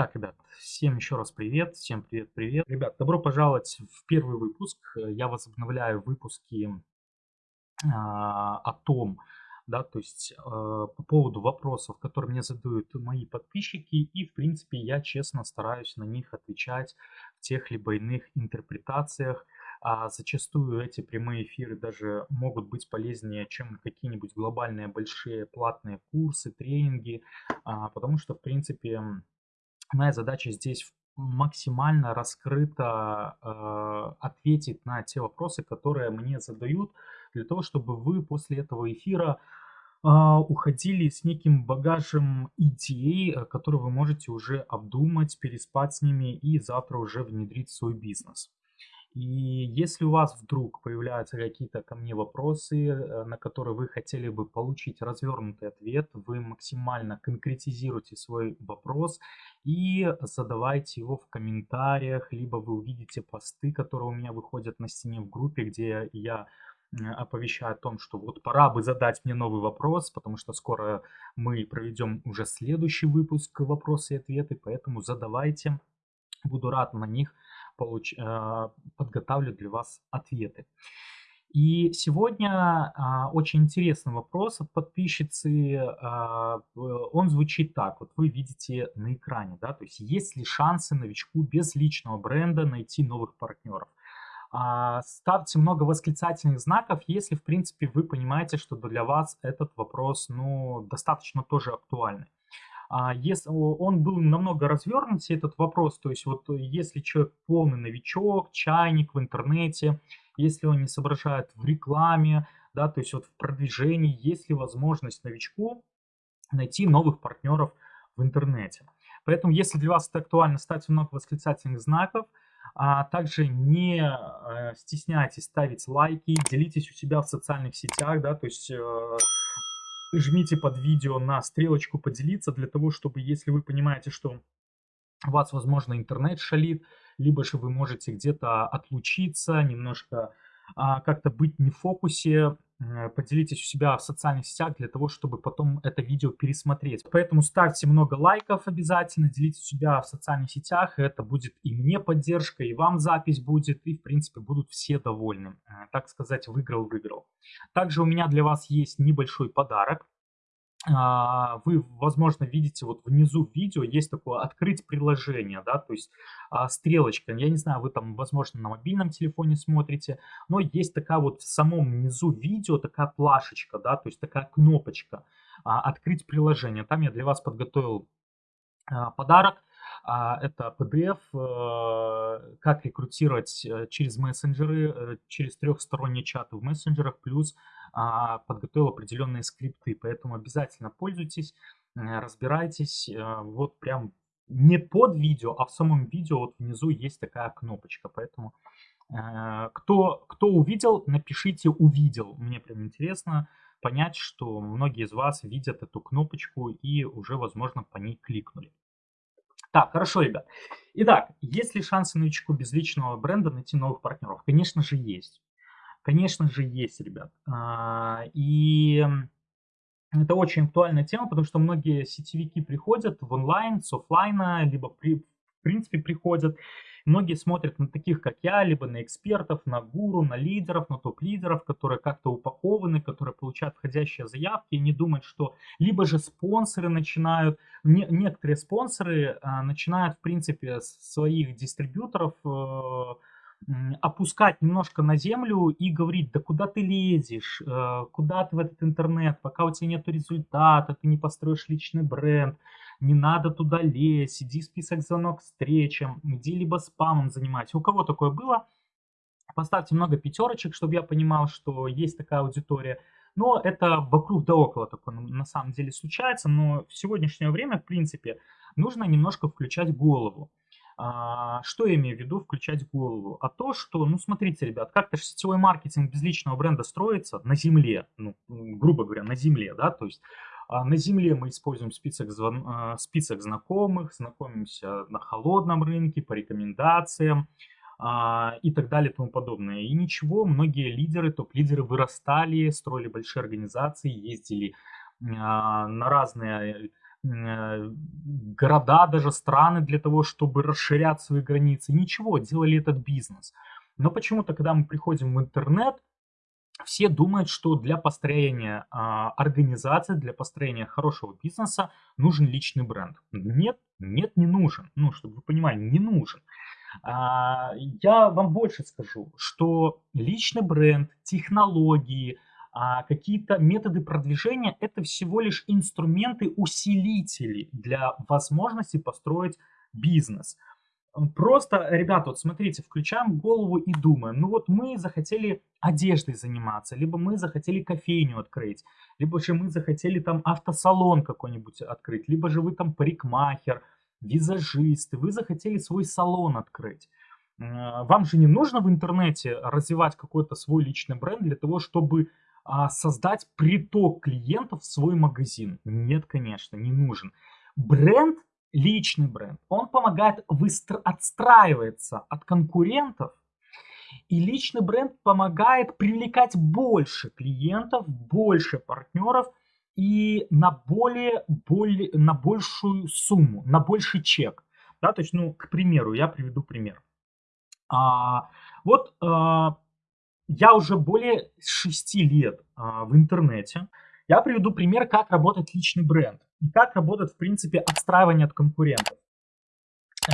Так, ребят, всем еще раз привет, всем привет-привет. Ребят, добро пожаловать в первый выпуск. Я возобновляю выпуски а, о том, да, то есть э, по поводу вопросов, которые мне задают мои подписчики, и, в принципе, я честно стараюсь на них отвечать в тех либо иных интерпретациях, а зачастую эти прямые эфиры даже могут быть полезнее, чем какие-нибудь глобальные большие платные курсы, тренинги, а, потому что, в принципе, моя задача здесь максимально раскрыто э, ответить на те вопросы, которые мне задают, для того, чтобы вы после этого эфира э, уходили с неким багажем идей, э, которые вы можете уже обдумать, переспать с ними и завтра уже внедрить в свой бизнес. И если у вас вдруг появляются какие-то ко мне вопросы, э, на которые вы хотели бы получить развернутый ответ, вы максимально конкретизируйте свой вопрос и задавайте его в комментариях, либо вы увидите посты, которые у меня выходят на стене в группе, где я оповещаю о том, что вот пора бы задать мне новый вопрос, потому что скоро мы проведем уже следующий выпуск вопросы и ответы, поэтому задавайте, буду рад на них получ... А, подготавливать для вас ответы. И сегодня а, очень интересный вопрос от подписчицы. А, он звучит так. Вот вы видите на экране, да, то есть есть ли шансы новичку без личного бренда найти новых партнеров? А, ставьте много восклицательных знаков, если, в принципе, вы понимаете, что для вас этот вопрос, ну, достаточно тоже актуальный. А если он был намного развернут, этот вопрос, то есть вот если человек полный новичок, чайник в интернете, если он не соображает в рекламе, да, то есть вот в продвижении, есть ли возможность новичку найти новых партнеров в интернете. Поэтому, если для вас это актуально, ставьте много восклицательных знаков, а также не э, стесняйтесь ставить лайки, делитесь у себя в социальных сетях, да, то есть э, жмите под видео на стрелочку поделиться для того, чтобы, если вы понимаете, что у вас, возможно, интернет шалит, либо же вы можете где-то отлучиться, немножко а, как-то быть не в фокусе, поделитесь у себя в социальных сетях для того, чтобы потом это видео пересмотреть. Поэтому ставьте много лайков обязательно, делитесь у себя в социальных сетях, это будет и мне поддержка, и вам запись будет, и в принципе будут все довольны. Э, так сказать, выиграл-выиграл. Также у меня для вас есть небольшой подарок. А, вы, возможно, видите вот внизу видео есть такое открыть приложение, да, то есть а, стрелочка. Я не знаю, вы там, возможно, на мобильном телефоне смотрите, но есть такая вот в самом низу видео такая плашечка, да, то есть такая кнопочка а, открыть приложение. Там я для вас подготовил подарок. Это PDF, э, как рекрутировать э, через мессенджеры, э, через трехсторонние чаты в мессенджерах, плюс а, подготовил определенные скрипты, поэтому обязательно пользуйтесь, разбирайтесь. Вот прям не под видео, а в самом видео вот внизу есть такая кнопочка, поэтому кто, кто увидел, напишите «увидел». Мне прям интересно понять, что многие из вас видят эту кнопочку и уже, возможно, по ней кликнули. Так, хорошо, ребят. Итак, есть ли шансы новичку без личного бренда найти новых партнеров? Конечно же, есть. Конечно же, есть, ребят. А, и это очень актуальная тема, потому что многие сетевики приходят в онлайн, с офлайна, либо при, в принципе приходят. Многие смотрят на таких, как я, либо на экспертов, на гуру, на лидеров, на топ-лидеров, которые как-то упакованы, которые получают входящие заявки, и не думают, что либо же спонсоры начинают, не, некоторые спонсоры а, начинают, в принципе, своих дистрибьюторов э, опускать немножко на землю и говорить, да куда ты лезешь, э, куда ты в этот интернет, пока у тебя нет результата, ты не построишь личный бренд, не надо туда лезть, иди список звонок встречам, иди либо спамом занимайся. У кого такое было? Поставьте много пятерочек, чтобы я понимал, что есть такая аудитория. Но это вокруг да около такое на самом деле случается, но в сегодняшнее время, в принципе, нужно немножко включать голову. А, что я имею в виду включать голову? А то, что, ну смотрите, ребят, как-то же сетевой маркетинг без личного бренда строится на земле, ну, грубо говоря, на земле, да, то есть на земле мы используем список, звон, а, список знакомых, знакомимся на холодном рынке по рекомендациям а, и так далее и тому подобное. И ничего, многие лидеры, топ-лидеры вырастали, строили большие организации, ездили а, на разные города, даже страны для того, чтобы расширять свои границы. Ничего, делали этот бизнес. Но почему-то, когда мы приходим в интернет, все думают, что для построения а, организации, для построения хорошего бизнеса нужен личный бренд. Нет, нет, не нужен. Ну, чтобы вы понимали, не нужен. А, я вам больше скажу, что личный бренд, технологии, а, какие-то методы продвижения – это всего лишь инструменты, усилители для возможности построить бизнес. Просто, ребята, вот смотрите, включаем голову и думаем, ну вот мы захотели одеждой заниматься, либо мы захотели кофейню открыть, либо же мы захотели там автосалон какой-нибудь открыть, либо же вы там парикмахер, визажист, вы захотели свой салон открыть. Вам же не нужно в интернете развивать какой-то свой личный бренд для того, чтобы а, создать приток клиентов в свой магазин. Нет, конечно, не нужен. Бренд личный бренд, он помогает выстро- отстраиваться от конкурентов, и личный бренд помогает привлекать больше клиентов, больше партнеров и на более, более на большую сумму, на больший чек. Да, то есть, ну, к примеру, я приведу пример. А, вот а, я уже более 6 лет а, в интернете. Я приведу пример, как работает личный бренд и как работает, в принципе, отстраивание от конкурентов.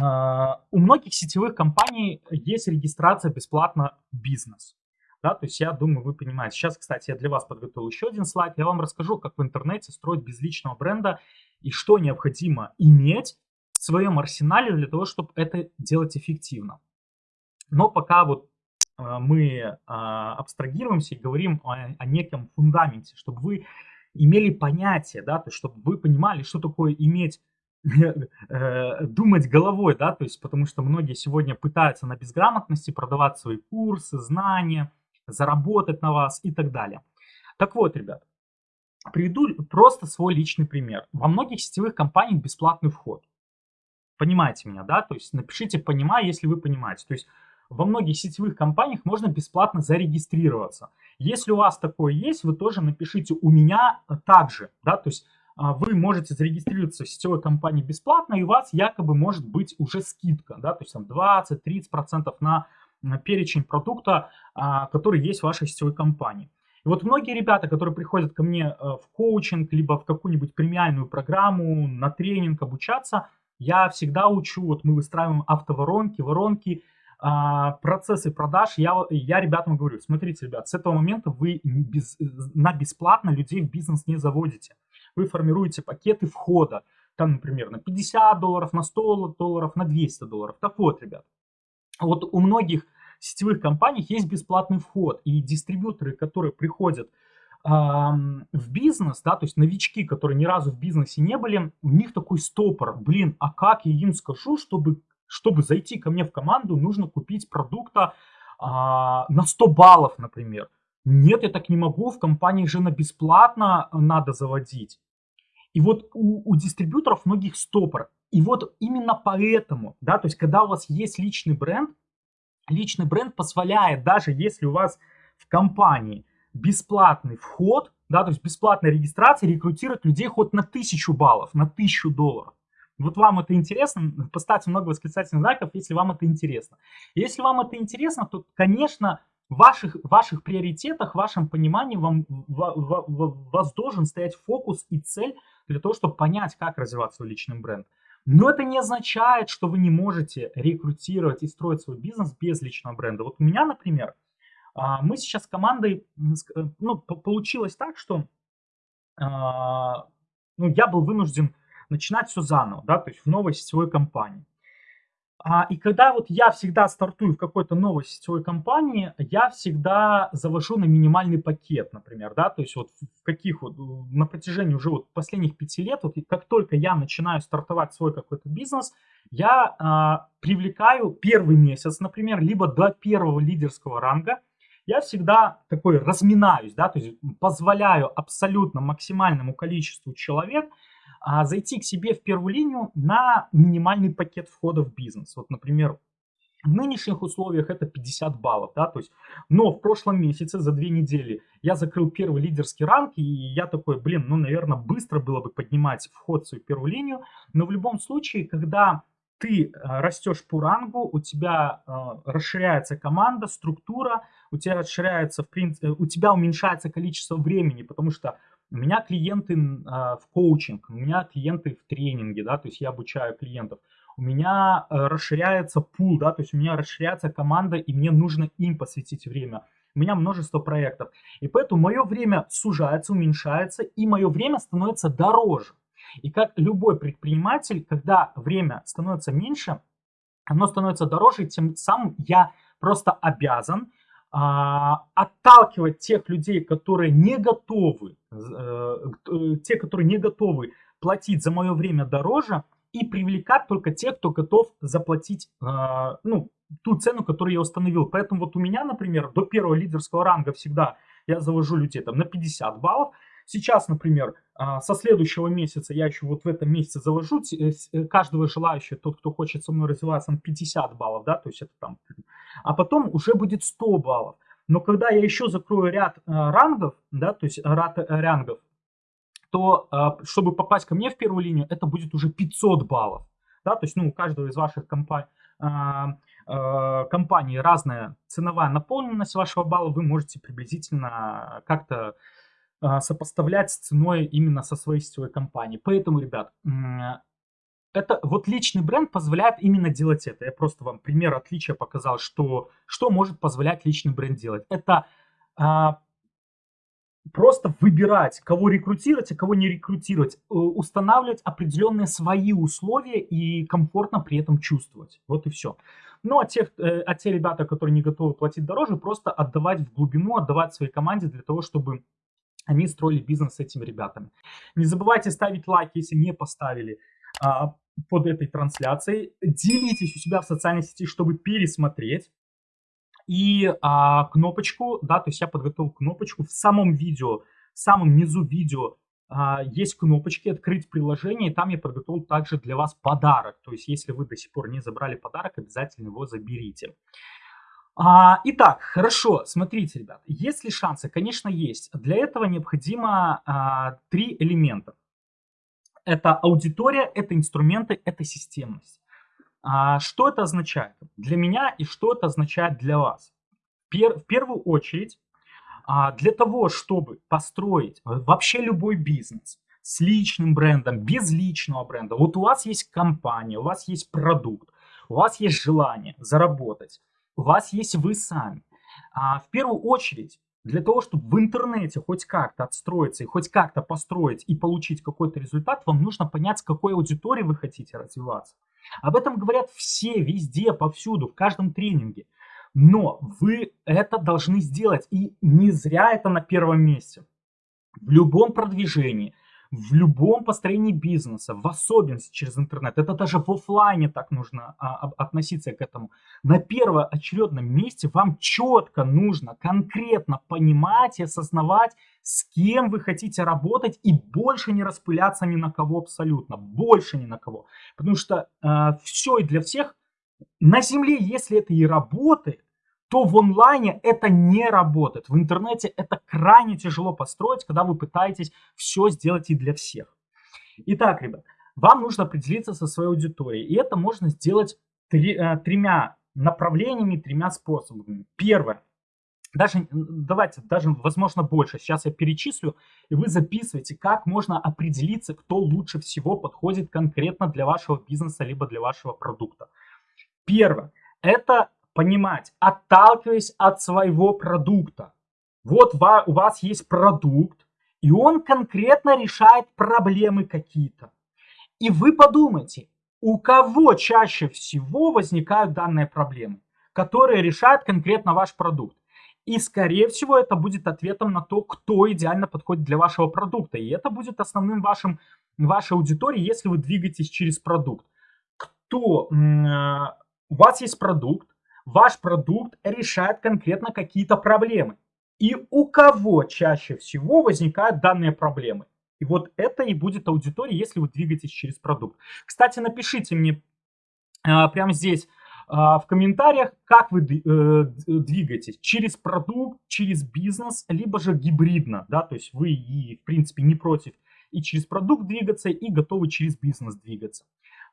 Uh, у многих сетевых компаний есть регистрация бесплатно бизнес. Да, то есть я думаю, вы понимаете. Сейчас, кстати, я для вас подготовил еще один слайд. Я вам расскажу, как в интернете строить без личного бренда и что необходимо иметь в своем арсенале для того, чтобы это делать эффективно. Но пока вот uh, мы uh, абстрагируемся и говорим о, о неком фундаменте, чтобы вы имели понятие, да, то есть чтобы вы понимали, что такое иметь э, думать головой, да, то есть потому что многие сегодня пытаются на безграмотности продавать свои курсы, знания, заработать на вас и так далее. Так вот, ребят, приведу просто свой личный пример. Во многих сетевых компаниях бесплатный вход. Понимаете меня, да? То есть напишите «понимаю», если вы понимаете. То есть во многих сетевых компаниях можно бесплатно зарегистрироваться. Если у вас такое есть, вы тоже напишите «у меня также». Да? То есть а, вы можете зарегистрироваться в сетевой компании бесплатно, и у вас якобы может быть уже скидка, да, то есть там 20-30% на, на перечень продукта, а, который есть в вашей сетевой компании. И вот многие ребята, которые приходят ко мне э, в коучинг, либо в какую-нибудь премиальную программу, на тренинг обучаться, я всегда учу, вот мы выстраиваем автоворонки, воронки, а, процессы продаж, я, я ребятам говорю, смотрите, ребят, с этого момента вы без, на бесплатно людей в бизнес не заводите. Вы формируете пакеты входа, там, например, на 50 долларов, на 100 долларов, на 200 долларов. Так вот, ребят, вот у многих сетевых компаний есть бесплатный вход, и дистрибьюторы, которые приходят в бизнес, да, то есть новички, которые ни разу в бизнесе не были, у них такой стопор, блин, а как я им скажу, чтобы чтобы зайти ко мне в команду, нужно купить продукта а, на 100 баллов, например. Нет, я так не могу, в компании же на бесплатно надо заводить. И вот у, у дистрибьюторов многих стопор. И вот именно поэтому, да, то есть когда у вас есть личный бренд, личный бренд позволяет, даже если у вас в компании бесплатный вход, да, то есть бесплатная регистрация, рекрутировать людей хоть на тысячу баллов, на тысячу долларов. Вот вам это интересно, поставьте много восклицательных знаков, если вам это интересно. Если вам это интересно, то, конечно, в ваших, ваших приоритетах, в вашем понимании вам, в, в, в, вас должен стоять фокус и цель для того, чтобы понять, как развивать свой личный бренд. Но это не означает, что вы не можете рекрутировать и строить свой бизнес без личного бренда. Вот у меня, например, а, мы сейчас с командой, ну, получилось так, что а, ну, я был вынужден начинать все заново, да, то есть в новой сетевой компании. А, и когда вот я всегда стартую в какой-то новой сетевой компании, я всегда завожу на минимальный пакет, например, да, то есть вот в каких вот, на протяжении уже вот последних пяти лет, вот как только я начинаю стартовать свой какой-то бизнес, я а, привлекаю первый месяц, например, либо до первого лидерского ранга, я всегда такой разминаюсь, да, то есть позволяю абсолютно максимальному количеству человек а, зайти к себе в первую линию на минимальный пакет входа в бизнес. Вот, например, В нынешних условиях это 50 баллов, да, то есть, но в прошлом месяце за две недели я закрыл первый лидерский ранг, и я такой, блин, ну, наверное, быстро было бы поднимать вход в свою первую линию, но в любом случае, когда ты э, растешь по рангу, у тебя э, расширяется команда, структура, у тебя расширяется, в принципе, у тебя уменьшается количество времени, потому что у меня клиенты э, в коучинг, у меня клиенты в тренинге, да, то есть я обучаю клиентов у меня э, расширяется пул, да, то есть у меня расширяется команда, и мне нужно им посвятить время. У меня множество проектов. И поэтому мое время сужается, уменьшается, и мое время становится дороже. И как любой предприниматель, когда время становится меньше, оно становится дороже, тем самым я просто обязан а, отталкивать тех людей, которые не готовы, э, э, те, которые не готовы платить за мое время дороже, и привлекать только тех, кто готов заплатить, э, ну, ту цену, которую я установил. Поэтому вот у меня, например, до первого лидерского ранга всегда я завожу людей там на 50 баллов. Сейчас, например, со следующего месяца я еще вот в этом месяце завожу каждого желающего, тот, кто хочет со мной развиваться, на 50 баллов, да, то есть это там, а потом уже будет 100 баллов. Но когда я еще закрою ряд э, рангов, да, то есть ряд э, рангов, то а, чтобы попасть ко мне в первую линию, это будет уже 500 баллов. Да, то есть ну, у каждого из ваших компаний, а, а, компаний разная ценовая наполненность вашего балла, вы можете приблизительно как-то сопоставлять с ценой именно со своей сетевой компании. Поэтому, ребят, это вот личный бренд позволяет именно делать это. Я просто вам пример отличия показал, что, что может позволять личный бренд делать. Это просто выбирать, кого рекрутировать, а кого не рекрутировать, э, устанавливать определенные свои условия и комфортно при этом чувствовать. Вот и все. Ну, а те, э, а те ребята, которые не готовы платить дороже, просто отдавать в глубину, отдавать своей команде для того, чтобы они строили бизнес с этими ребятами. Не забывайте ставить лайк, если не поставили а, под этой трансляцией. Делитесь у себя в социальной сети, чтобы пересмотреть и а, кнопочку, да, то есть я подготовил кнопочку в самом видео, в самом низу видео а, есть кнопочки «Открыть приложение», и там я подготовил также для вас подарок. То есть если вы до сих пор не забрали подарок, обязательно его заберите. А, итак, хорошо, смотрите, ребят, есть ли шансы? Конечно, есть. Для этого необходимо а, три элемента. Это аудитория, это инструменты, это системность. А что это означает для меня и что это означает для вас? Пер, в первую очередь, а, для того, чтобы построить вообще любой бизнес с личным брендом, без личного бренда, вот у вас есть компания, у вас есть продукт, у вас есть желание заработать, у вас есть вы сами. А, в первую очередь, для того, чтобы в интернете хоть как-то отстроиться и хоть как-то построить и получить какой-то результат, вам нужно понять, с какой аудиторией вы хотите развиваться. Об этом говорят все, везде, повсюду, в каждом тренинге. Но вы это должны сделать. И не зря это на первом месте. В любом продвижении – в любом построении бизнеса, в особенности через интернет, это даже в офлайне так нужно а, относиться к этому. На первоочередном месте вам четко нужно конкретно понимать и осознавать, с кем вы хотите работать и больше не распыляться ни на кого абсолютно, больше ни на кого. Потому что э, а, все и для всех на земле, если это и работает, то в онлайне это не работает. В интернете это крайне тяжело построить, когда вы пытаетесь все сделать и для всех. Итак, ребят, вам нужно определиться со своей аудиторией. И это можно сделать три, э, тремя направлениями, тремя способами. Первое. Даже, давайте, даже, возможно, больше. Сейчас я перечислю, и вы записываете, как можно определиться, кто лучше всего подходит конкретно для вашего бизнеса, либо для вашего продукта. Первое. Это понимать, отталкиваясь от своего продукта. Вот у вас есть продукт, и он конкретно решает проблемы какие-то. И вы подумайте, у кого чаще всего возникают данные проблемы, которые решает конкретно ваш продукт. И, скорее всего, это будет ответом на то, кто идеально подходит для вашего продукта. И это будет основным вашим, вашей аудиторией, если вы двигаетесь через продукт. Кто, э, у вас есть продукт, ваш продукт решает конкретно какие-то проблемы. И у кого чаще всего возникают данные проблемы. И вот это и будет аудитория, если вы двигаетесь через продукт. Кстати, напишите мне э, прямо здесь а, в комментариях, как вы э, двигаетесь, через продукт, через бизнес, либо же гибридно, да, то есть вы и, в принципе, не против и через продукт двигаться, и готовы через бизнес двигаться.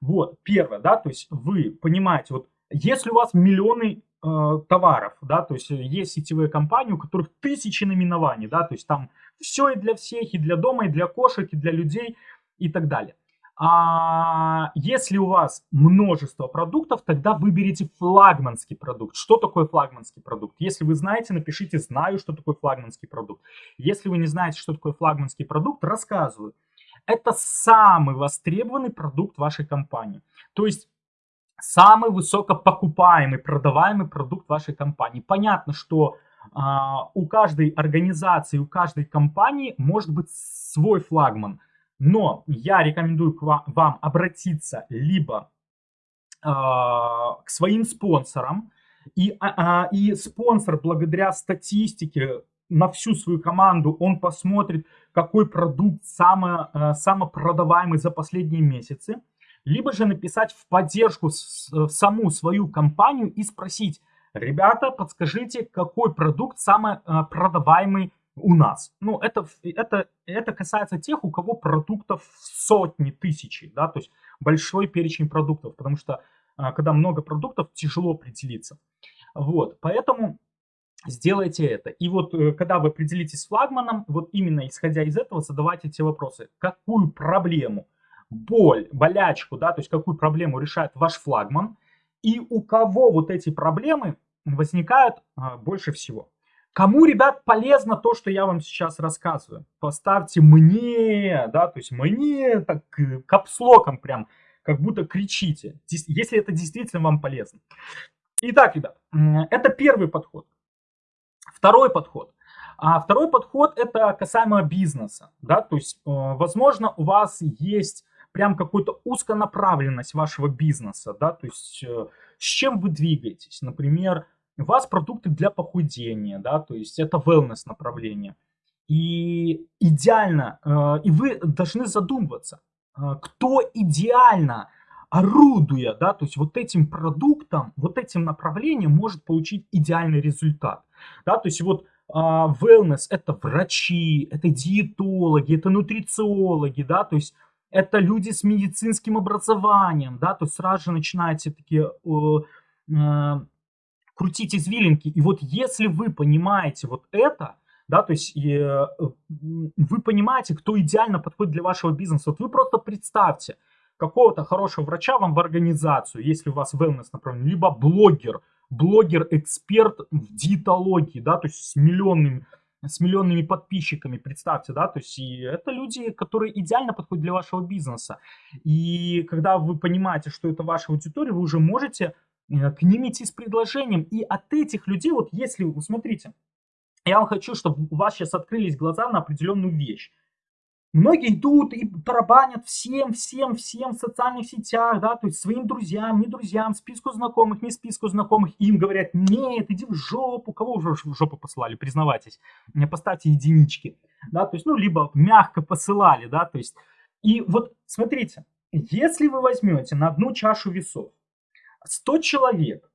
Вот, первое, да, то есть вы понимаете, вот если у вас миллионы э, товаров, да, то есть есть сетевые компании, у которых тысячи наименований, да, то есть там все и для всех, и для дома, и для кошек, и для людей, и так далее. А если у вас множество продуктов, тогда выберите флагманский продукт. Что такое флагманский продукт? Если вы знаете, напишите «Знаю, что такое флагманский продукт». Если вы не знаете, что такое флагманский продукт, рассказываю. Это самый востребованный продукт вашей компании. То есть самый высокопокупаемый, продаваемый продукт вашей компании. Понятно, что а, у каждой организации, у каждой компании может быть свой флагман – но я рекомендую к вам, вам обратиться либо э, к своим спонсорам, и, а, и спонсор благодаря статистике на всю свою команду, он посмотрит, какой продукт самый, э, самопродаваемый за последние месяцы, либо же написать в поддержку в саму свою компанию и спросить, ребята, подскажите, какой продукт самый э, продаваемый у нас. Ну, это, это, это касается тех, у кого продуктов сотни, тысячи, да, то есть большой перечень продуктов, потому что а, когда много продуктов, тяжело определиться. Вот, поэтому сделайте это. И вот э, когда вы определитесь с флагманом, вот именно исходя из этого задавайте те вопросы. Какую проблему, боль, болячку, да, то есть какую проблему решает ваш флагман, и у кого вот эти проблемы возникают а, больше всего. Кому, ребят, полезно то, что я вам сейчас рассказываю? Поставьте мне, да, то есть мне так э, капслоком прям, как будто кричите, если это действительно вам полезно. Итак, ребят, это первый подход. Второй подход. А второй подход это касаемо бизнеса, да, то есть, э, возможно, у вас есть прям какую-то узконаправленность вашего бизнеса, да, то есть, э, с чем вы двигаетесь, например, у вас продукты для похудения, да, то есть это wellness направление. И идеально, э, и вы должны задумываться, э, кто идеально орудуя, да, то есть вот этим продуктом, вот этим направлением может получить идеальный результат. Да, то есть вот а, wellness это врачи, это диетологи, это нутрициологи, да, то есть это люди с медицинским образованием, да, то есть сразу же начинаете такие э, крутить извилинки. И вот если вы понимаете вот это, да, то есть э, вы понимаете, кто идеально подходит для вашего бизнеса. Вот вы просто представьте какого-то хорошего врача вам в организацию, если у вас wellness направление, либо блогер, блогер-эксперт в диетологии, да, то есть с миллионными, с миллионными подписчиками, представьте, да, то есть и это люди, которые идеально подходят для вашего бизнеса. И когда вы понимаете, что это ваша аудитория, вы уже можете Э, к ним идти с предложением. И от этих людей, вот если, смотрите, я вам хочу, чтобы у вас сейчас открылись глаза на определенную вещь. Многие идут и тарабанят всем, всем, всем в социальных сетях, да, то есть своим друзьям, не друзьям, списку знакомых, не списку знакомых. им говорят, нет, иди в жопу. Кого уже в жопу посылали, признавайтесь. Поставьте единички. Да, то есть, ну, либо мягко посылали, да, то есть. И вот, смотрите, если вы возьмете на одну чашу весов 100 человек,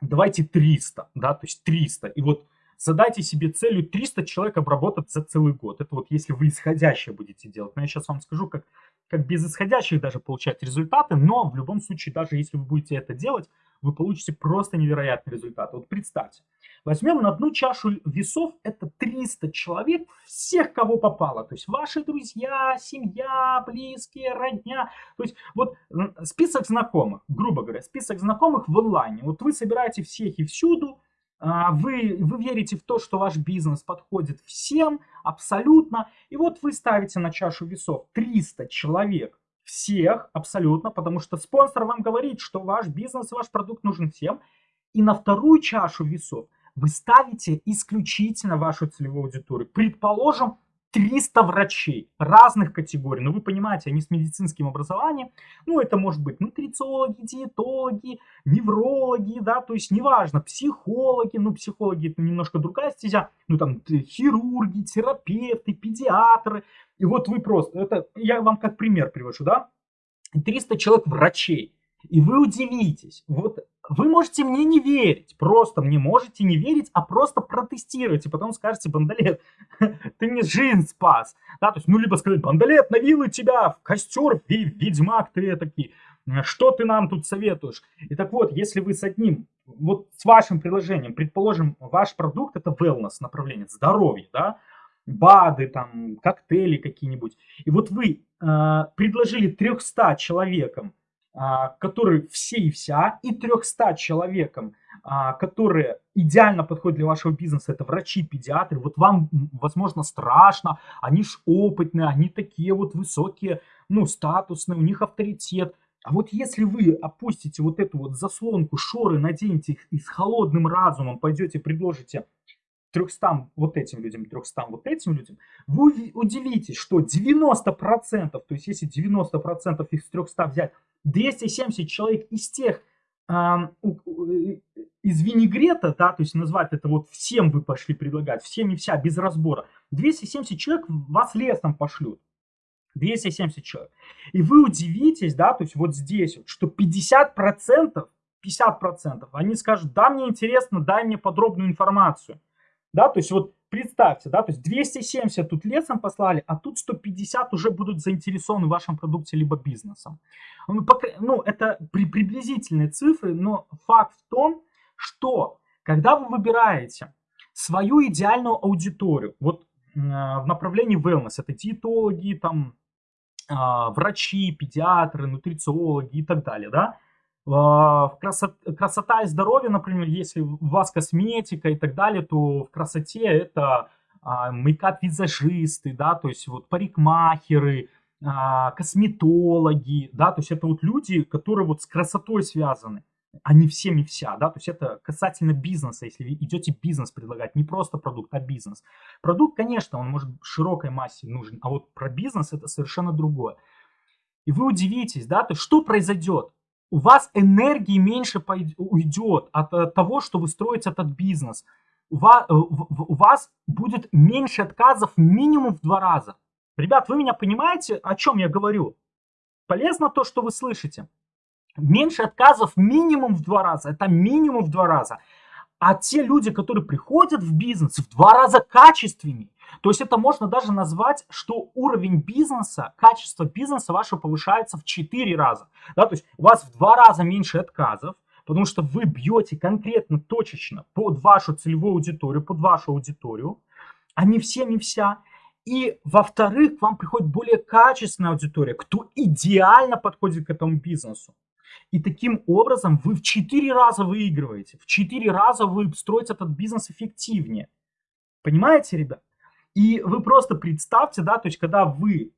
давайте 300, да, то есть 300. И вот задайте себе целью 300 человек обработать за целый год. Это вот если вы исходящее будете делать. Но я сейчас вам скажу, как, как без исходящих даже получать результаты, но в любом случае, даже если вы будете это делать, вы получите просто невероятный результат. Вот представьте, возьмем на одну чашу весов, это 300 человек, всех, кого попало. То есть ваши друзья, семья, близкие, родня. То есть вот список знакомых, грубо говоря, список знакомых в онлайне. Вот вы собираете всех и всюду, вы, вы верите в то, что ваш бизнес подходит всем абсолютно. И вот вы ставите на чашу весов 300 человек, всех абсолютно, потому что спонсор вам говорит, что ваш бизнес, ваш продукт нужен всем. И на вторую чашу весов вы ставите исключительно вашу целевую аудиторию. Предположим, 300 врачей разных категорий. Ну, вы понимаете, они с медицинским образованием. Ну, это может быть нутрициологи, диетологи, неврологи, да, то есть неважно, психологи. Ну, психологи это немножко другая стезя. Ну, там, хирурги, терапевты, педиатры. И вот вы просто, это я вам как пример привожу, да. 300 человек врачей. И вы удивитесь, вот вы можете мне не верить, просто мне можете не верить, а просто протестировать, и потом скажете, Бандалет, ты мне жизнь спас. Да, то есть, ну, либо сказать, Бандалет, навилы тебя в костер, ведьмак ты такие, что ты нам тут советуешь? И так вот, если вы с одним, вот с вашим приложением, предположим, ваш продукт это wellness направление, здоровье, да, БАДы, там, коктейли какие-нибудь, и вот вы э, предложили 300 человекам а, которые все и вся, и 300 человекам, а, которые идеально подходят для вашего бизнеса, это врачи, педиатры, вот вам, возможно, страшно, они ж опытные, они такие вот высокие, ну, статусные, у них авторитет. А вот если вы опустите вот эту вот заслонку, шоры, наденете их и с холодным разумом пойдете, предложите 300 вот этим людям, 300 вот этим людям, вы удивитесь, что 90%, то есть если 90% из 300 взять, 270 человек из тех, э, из винегрета, да, то есть назвать это вот всем вы пошли предлагать, всем и вся, без разбора, 270 человек вас лесом пошлют. 270 человек. И вы удивитесь, да, то есть вот здесь, вот, что 50%, 50% они скажут, да, мне интересно, дай мне подробную информацию. Да, то есть вот представьте, да, то есть 270 тут лесом послали, а тут 150 уже будут заинтересованы в вашем продукте либо бизнесом. Ну, пока, ну это при, приблизительные цифры, но факт в том, что когда вы выбираете свою идеальную аудиторию, вот э, в направлении wellness, это диетологи, там, э, врачи, педиатры, нутрициологи и так далее, да, красот, красота и здоровье, например, если у вас косметика и так далее, то в красоте это а, мейкап-визажисты, да, то есть вот парикмахеры, а, косметологи, да, то есть это вот люди, которые вот с красотой связаны, а не всем и вся, да, то есть это касательно бизнеса, если вы идете бизнес предлагать, не просто продукт, а бизнес. Продукт, конечно, он может широкой массе нужен, а вот про бизнес это совершенно другое. И вы удивитесь, да, то есть что произойдет? У вас энергии меньше уйдет от, от того, что вы строите этот бизнес. У вас, э, у вас будет меньше отказов минимум в два раза. Ребят, вы меня понимаете, о чем я говорю? Полезно то, что вы слышите. Меньше отказов минимум в два раза. Это минимум в два раза. А те люди, которые приходят в бизнес, в два раза качественнее. То есть это можно даже назвать, что уровень бизнеса, качество бизнеса вашего повышается в 4 раза. Да? То есть у вас в 2 раза меньше отказов, потому что вы бьете конкретно, точечно под вашу целевую аудиторию, под вашу аудиторию, а не все, не вся. И, во-вторых, к вам приходит более качественная аудитория, кто идеально подходит к этому бизнесу. И таким образом вы в 4 раза выигрываете, в 4 раза вы строите этот бизнес эффективнее. Понимаете, ребят? И вы просто представьте, да, то есть когда вы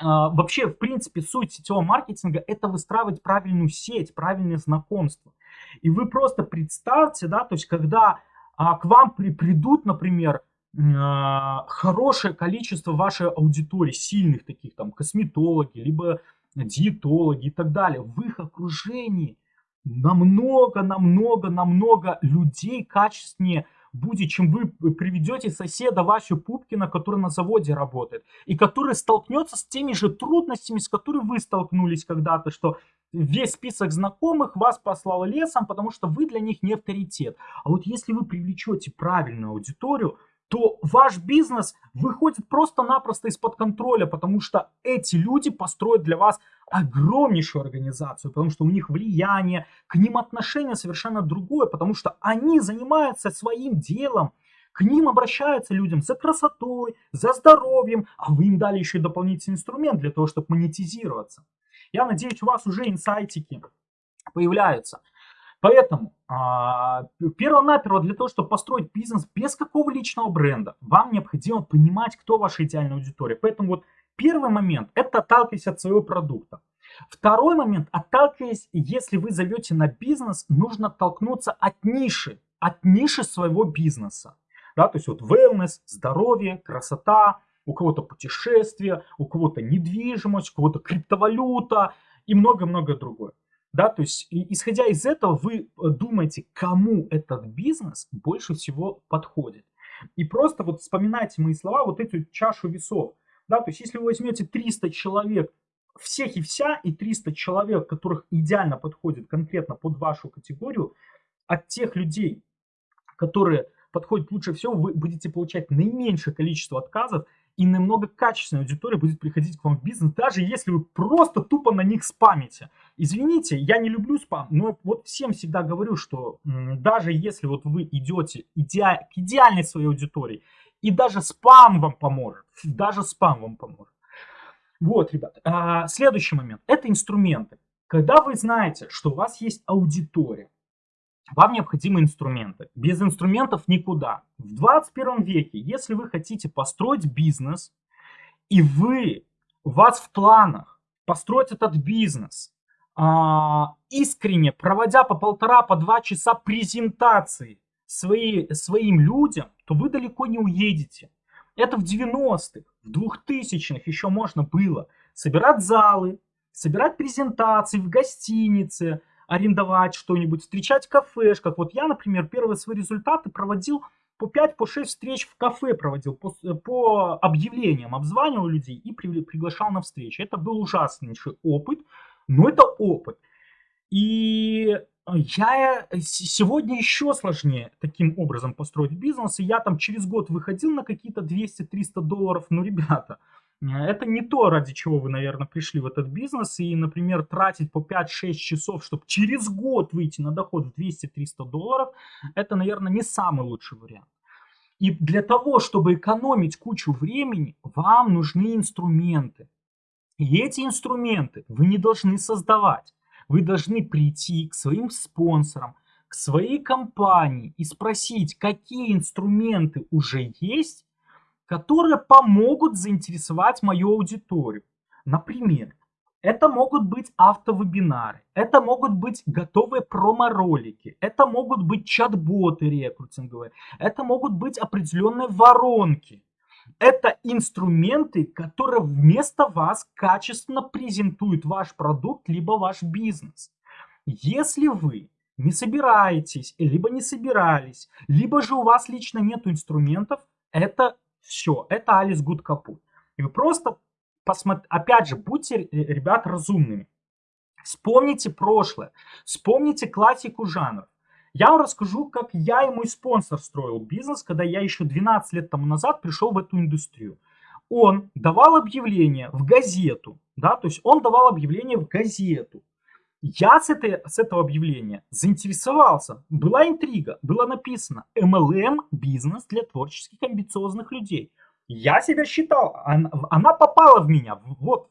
а, вообще, в принципе, суть сетевого маркетинга – это выстраивать правильную сеть, правильные знакомства. И вы просто представьте, да, то есть когда а, к вам при, придут, например, а, хорошее количество вашей аудитории, сильных таких, там, косметологи, либо диетологи и так далее, в их окружении намного, намного, намного людей качественнее – будет, чем вы приведете соседа Васю Пупкина, который на заводе работает, и который столкнется с теми же трудностями, с которыми вы столкнулись когда-то, что весь список знакомых вас послал лесом, потому что вы для них не авторитет. А вот если вы привлечете правильную аудиторию, то ваш бизнес выходит просто-напросто из-под контроля, потому что эти люди построят для вас огромнейшую организацию, потому что у них влияние, к ним отношение совершенно другое, потому что они занимаются своим делом, к ним обращаются людям за красотой, за здоровьем, а вы им дали еще дополнительный инструмент для того, чтобы монетизироваться. Я надеюсь, у вас уже инсайтики появляются. Поэтому а, перво-наперво для того, чтобы построить бизнес без какого личного бренда, вам необходимо понимать, кто ваша идеальная аудитория. Поэтому вот первый момент – это отталкиваясь от своего продукта. Второй момент – отталкиваясь, если вы зовете на бизнес, нужно оттолкнуться от ниши, от ниши своего бизнеса. Да, то есть вот wellness, здоровье, красота, у кого-то путешествия, у кого-то недвижимость, у кого-то криптовалюта и много-много другое. Да, то есть, исходя из этого, вы э, думаете, кому этот бизнес больше всего подходит. И просто вот вспоминайте мои слова, вот эту чашу весов. Да, то есть, если вы возьмете 300 человек всех и вся, и 300 человек, которых идеально подходит конкретно под вашу категорию, от тех людей, которые подходят лучше всего, вы будете получать наименьшее количество отказов, и намного качественная аудитория будет приходить к вам в бизнес, даже если вы просто тупо на них спамите. Извините, я не люблю спам, но вот всем всегда говорю, что даже если вот вы идете иде... к идеальной своей аудитории, и даже спам вам поможет, даже спам вам поможет. Вот, ребят, а, следующий момент, это инструменты. Когда вы знаете, что у вас есть аудитория, вам необходимы инструменты. Без инструментов никуда. В 21 веке, если вы хотите построить бизнес, и вы, у вас в планах построить этот бизнес, а, искренне проводя по полтора, по два часа презентации свои, своим людям, то вы далеко не уедете. Это в 90-х, в 2000-х еще можно было собирать залы, собирать презентации в гостинице, арендовать что-нибудь, встречать в кафешках. Вот я, например, первые свои результаты проводил по 5, по 6 встреч в кафе проводил, по, по объявлениям обзванивал людей и при, приглашал на встречи. Это был ужаснейший опыт, но это опыт. И я сегодня еще сложнее таким образом построить бизнес. И я там через год выходил на какие-то 200-300 долларов. Ну, ребята, это не то, ради чего вы, наверное, пришли в этот бизнес. И, например, тратить по 5-6 часов, чтобы через год выйти на доход в 200-300 долларов, это, наверное, не самый лучший вариант. И для того, чтобы экономить кучу времени, вам нужны инструменты. И эти инструменты вы не должны создавать. Вы должны прийти к своим спонсорам, к своей компании и спросить, какие инструменты уже есть, которые помогут заинтересовать мою аудиторию. Например, это могут быть автовебинары, это могут быть готовые промо-ролики, это могут быть чат-боты рекрутинговые, это могут быть определенные воронки. Это инструменты, которые вместо вас качественно презентуют ваш продукт, либо ваш бизнес. Если вы не собираетесь, либо не собирались, либо же у вас лично нет инструментов, это все, это Алис Гуд капут. И вы просто, посмотрите, опять же, будьте, э, ребят, разумными. Вспомните прошлое, вспомните классику жанров. Я вам расскажу, как я и мой спонсор строил бизнес, когда я еще 12 лет тому назад пришел в эту индустрию. Он давал объявление в газету, да, то есть он давал объявление в газету. Я с, этой, с этого объявления заинтересовался. Была интрига, было написано MLM бизнес для творческих амбициозных людей. Я себя считал, она, она попала в меня. Вот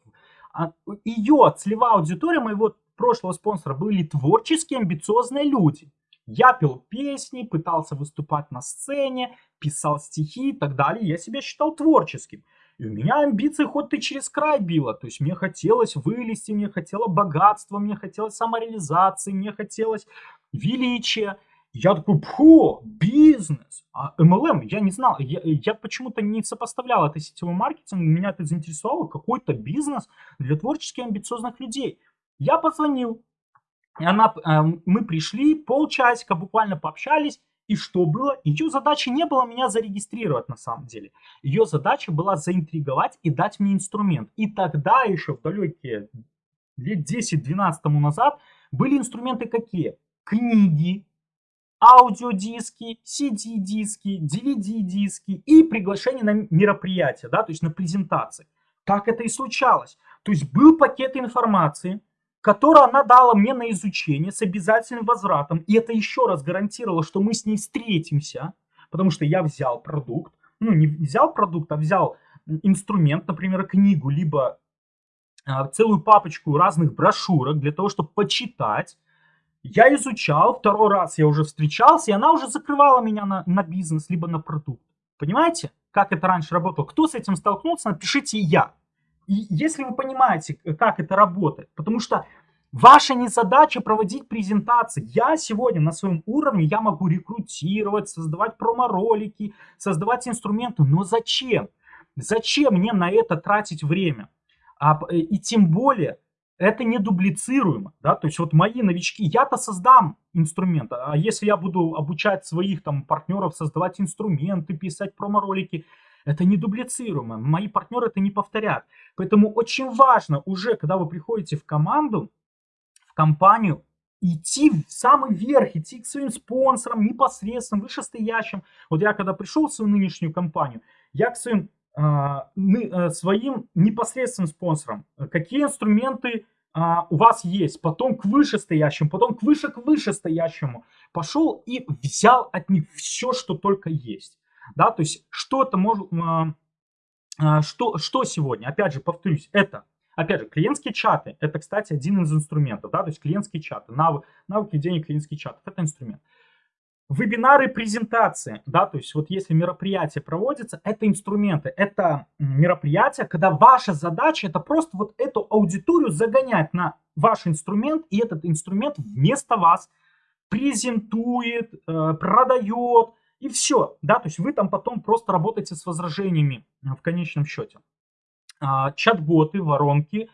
а, ее целевая аудитория моего прошлого спонсора были творческие амбициозные люди. Я пел песни, пытался выступать на сцене, писал стихи и так далее. Я себя считал творческим. И у меня амбиции хоть ты через край била. То есть мне хотелось вылезти, мне хотелось богатства, мне хотелось самореализации, мне хотелось величия. Я такой, фу, бизнес. А MLM, я не знал, я, я почему-то не сопоставлял это сетевой маркетинг, меня это заинтересовало, какой-то бизнес для творчески амбициозных людей. Я позвонил, и она, э, мы пришли, полчасика буквально пообщались, и что было? Ее задача не была меня зарегистрировать на самом деле. Ее задача была заинтриговать и дать мне инструмент. И тогда еще в далекие лет 10-12 тому назад были инструменты какие? Книги, аудиодиски, CD-диски, DVD-диски и приглашение на мероприятия, да, то есть на презентации. Так это и случалось. То есть был пакет информации, которую она дала мне на изучение с обязательным возвратом. И это еще раз гарантировало, что мы с ней встретимся, потому что я взял продукт, ну не взял продукт, а взял инструмент, например, книгу, либо а, целую папочку разных брошюрок для того, чтобы почитать. Я изучал, второй раз я уже встречался, и она уже закрывала меня на, на бизнес, либо на продукт. Понимаете, как это раньше работало? Кто с этим столкнулся, напишите я. И если вы понимаете, как это работает, потому что ваша не задача проводить презентации. Я сегодня на своем уровне, я могу рекрутировать, создавать промо-ролики, создавать инструменты, но зачем? Зачем мне на это тратить время? А, и тем более, это не дублицируемо, да, то есть вот мои новички, я-то создам инструмент, а если я буду обучать своих там партнеров создавать инструменты, писать промо-ролики, это не дублицируемо, мои партнеры это не повторят. Поэтому очень важно уже, когда вы приходите в команду, компанию, идти в самый верх, идти к своим спонсорам, непосредственно, вышестоящим. Вот я когда пришел в свою нынешнюю компанию, я к своим, э, своим непосредственным спонсорам, какие инструменты а, у вас есть, потом к вышестоящему, потом к выше к вышестоящему. Пошел и взял от них все, что только есть. Да, то есть что это может, а, а, что, что сегодня, опять же, повторюсь, это, опять же, клиентские чаты, это, кстати, один из инструментов, да, то есть клиентские чаты, навык, навыки денег клиентских чатов, это инструмент. Вебинары, презентации, да, то есть вот если мероприятие проводится, это инструменты, это мероприятия, когда ваша задача это просто вот эту аудиторию загонять на ваш инструмент, и этот инструмент вместо вас презентует, э, продает, и все, да, то есть вы там потом просто работаете с возражениями в конечном счете. А, чат-боты, воронки,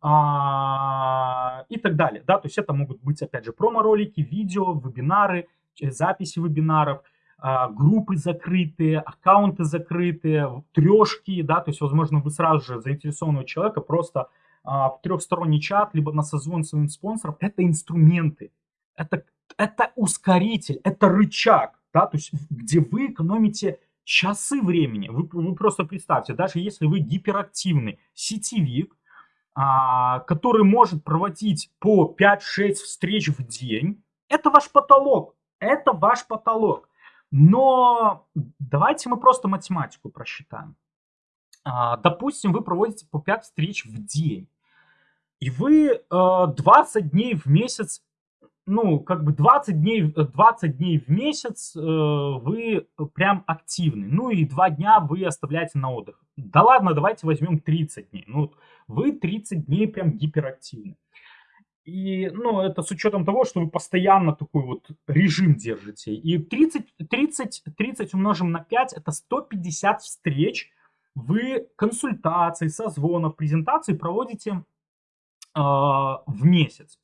а, и так далее, да, то есть это могут быть, опять же, промо-ролики, видео, вебинары, записи вебинаров, а, группы закрытые, аккаунты закрытые, трешки, да, то есть, возможно, вы сразу же заинтересованного человека просто в трехсторонний чат, либо на созвон своим спонсором, это инструменты, это, это ускоритель, это рычаг, да, то есть, где вы экономите часы времени. Вы, вы просто представьте, даже если вы гиперактивный сетевик, а, который может проводить по 5-6 встреч в день, это ваш потолок. Это ваш потолок. Но давайте мы просто математику просчитаем. А, допустим, вы проводите по 5 встреч в день. И вы 20 э, дней в месяц, ну, как бы 20 дней, 20 дней в месяц э, вы прям активны. Ну и 2 дня вы оставляете на отдых. Да ладно, давайте возьмем 30 дней. Ну, вы 30 дней прям гиперактивны. И, ну, это с учетом того, что вы постоянно такой вот режим держите. И 30, 30, 30 умножим на 5, это 150 встреч. Вы консультации, созвонов, презентации проводите э, в месяц.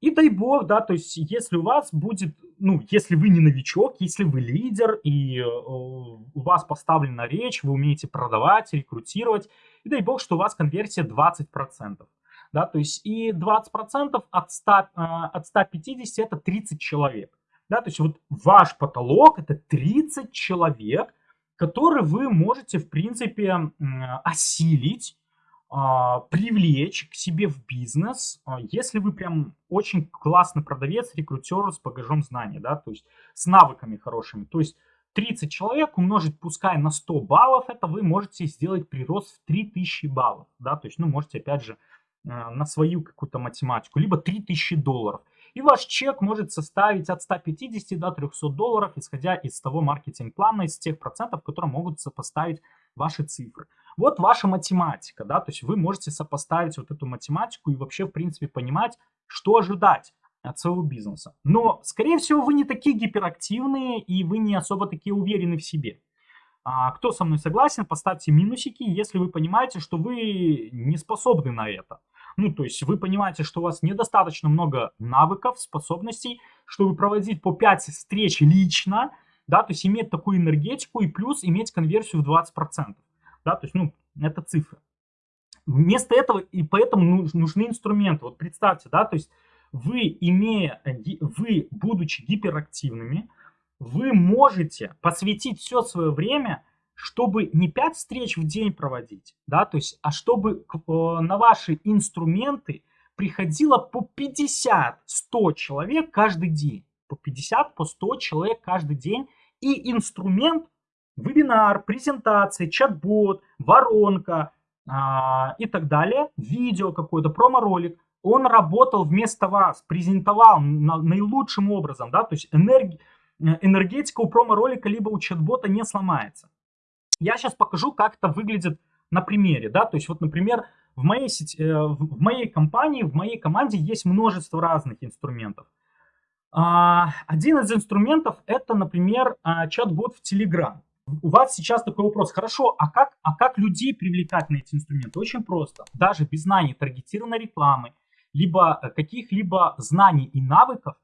И дай бог, да, то есть если у вас будет, ну, если вы не новичок, если вы лидер, и э, у вас поставлена речь, вы умеете продавать, рекрутировать, и дай бог, что у вас конверсия 20% да, то есть и 20% от, 100, а, от 150 это 30 человек, да, то есть вот ваш потолок это 30 человек, которые вы можете, в принципе, осилить, а, привлечь к себе в бизнес, а, если вы прям очень классный продавец, рекрутер с багажом знаний, да, то есть с навыками хорошими, то есть 30 человек умножить пускай на 100 баллов, это вы можете сделать прирост в 3000 баллов, да, то есть, ну, можете опять же Э, на свою какую-то математику, либо 3000 долларов. И ваш чек может составить от 150 до 300 долларов, исходя из того маркетинг-плана, из тех процентов, которые могут сопоставить ваши цифры. Вот ваша математика, да, то есть вы можете сопоставить вот эту математику и вообще, в принципе, понимать, что ожидать от своего бизнеса. Но, скорее всего, вы не такие гиперактивные и вы не особо такие уверены в себе. А, кто со мной согласен, поставьте минусики, если вы понимаете, что вы не способны на это. Ну, то есть вы понимаете, что у вас недостаточно много навыков, способностей, чтобы проводить по 5 встреч лично, да, то есть иметь такую энергетику и плюс иметь конверсию в 20%. Да, то есть, ну, это цифры. Вместо этого и поэтому нужны инструменты. Вот представьте, да, то есть вы, имея, вы, будучи гиперактивными, вы можете посвятить все свое время, чтобы не 5 встреч в день проводить, да, то есть, а чтобы э, на ваши инструменты приходило по 50-100 человек каждый день. По 50, по 100 человек каждый день. И инструмент, вебинар, презентация, чат-бот, воронка а, и так далее, видео какой-то, промо-ролик, он работал вместо вас, презентовал на, наилучшим образом, да, то есть энергия Э, энергетика у промо-ролика либо у чат-бота не сломается. Я сейчас покажу, как это выглядит на примере, да, то есть вот, например, в моей, сети, э, в моей компании, в моей команде есть множество разных инструментов. А, один из инструментов это, например, а, чат-бот в Telegram. У вас сейчас такой вопрос, хорошо, а как, а как людей привлекать на эти инструменты? Очень просто, даже без знаний таргетированной рекламы, либо э, каких-либо знаний и навыков,